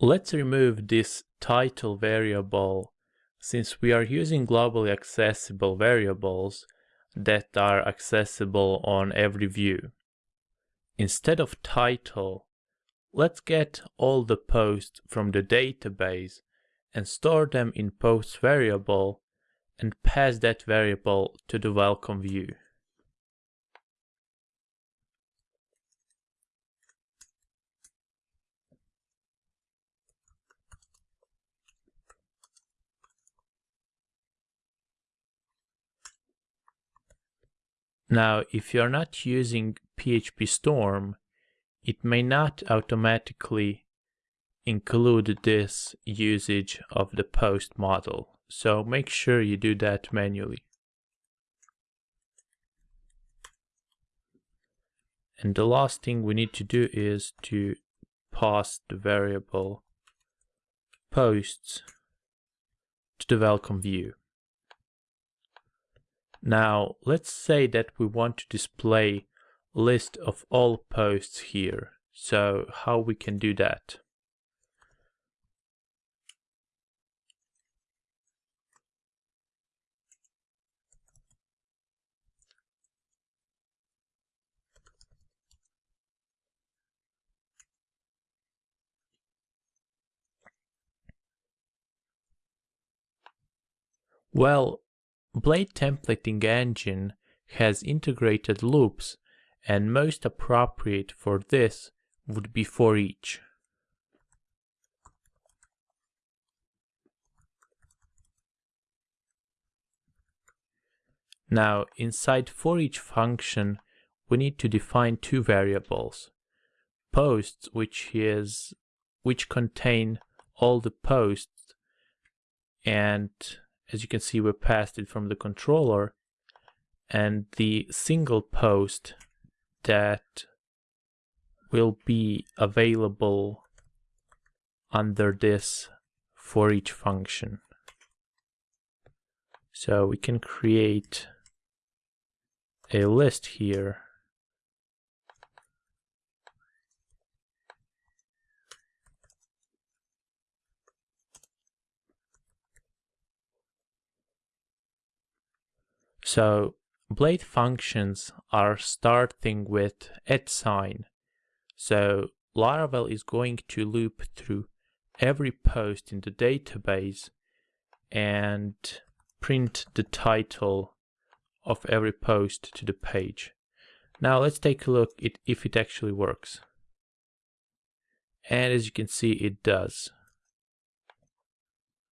Let's remove this title variable since we are using globally accessible variables that are accessible on every view. Instead of title, let's get all the posts from the database and store them in posts variable and pass that variable to the welcome view. Now, if you're not using PHP Storm, it may not automatically include this usage of the post model. So make sure you do that manually. And the last thing we need to do is to pass the variable posts to the welcome view. Now let's say that we want to display list of all posts here. So how we can do that? Well, Blade templating engine has integrated loops and most appropriate for this would be for each. Now inside for each function we need to define two variables. Posts which is which contain all the posts and as you can see we passed it from the controller and the single post that will be available under this for each function. So we can create a list here So blade functions are starting with at sign. So Laravel is going to loop through every post in the database and print the title of every post to the page. Now let's take a look if it actually works. And as you can see, it does.